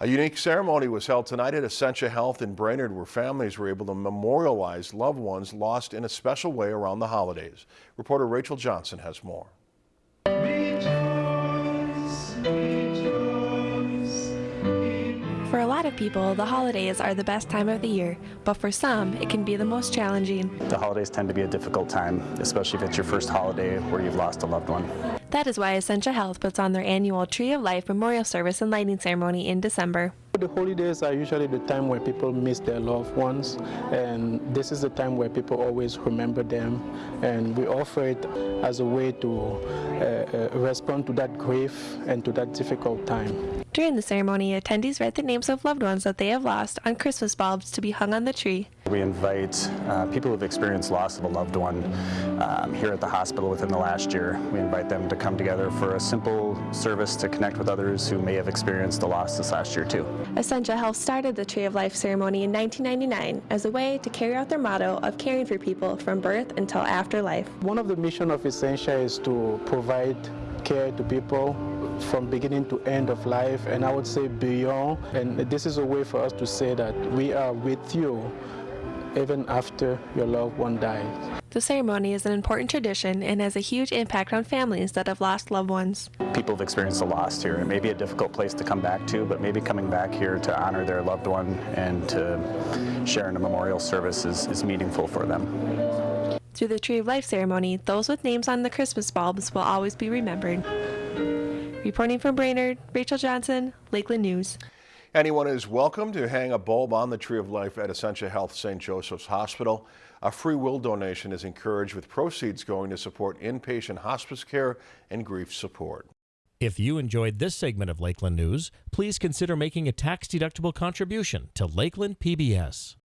A unique ceremony was held tonight at Essentia Health in Brainerd where families were able to memorialize loved ones lost in a special way around the holidays. Reporter Rachel Johnson has more. People, the holidays are the best time of the year, but for some, it can be the most challenging. The holidays tend to be a difficult time, especially if it's your first holiday where you've lost a loved one. That is why Essentia Health puts on their annual Tree of Life memorial service and lighting ceremony in December. The holidays are usually the time where people miss their loved ones, and this is the time where people always remember them, and we offer it as a way to uh, uh, respond to that grief and to that difficult time. During the ceremony, attendees read the names of loved ones that they have lost on Christmas bulbs to be hung on the tree. We invite uh, people who have experienced loss of a loved one um, here at the hospital within the last year. We invite them to come together for a simple service to connect with others who may have experienced a loss this last year too. Essentia Health started the Tree of Life ceremony in 1999 as a way to carry out their motto of caring for people from birth until after life. One of the mission of Essentia is to provide care to people from beginning to end of life and I would say beyond and this is a way for us to say that we are with you even after your loved one dies. The ceremony is an important tradition and has a huge impact on families that have lost loved ones. People have experienced a loss here. It may be a difficult place to come back to, but maybe coming back here to honor their loved one and to share in a memorial service is, is meaningful for them. Through the Tree of Life ceremony, those with names on the Christmas bulbs will always be remembered. Reporting from Brainerd, Rachel Johnson, Lakeland News. Anyone is welcome to hang a bulb on the Tree of Life at Essentia Health St. Joseph's Hospital. A free will donation is encouraged with proceeds going to support inpatient hospice care and grief support. If you enjoyed this segment of Lakeland News, please consider making a tax-deductible contribution to Lakeland PBS.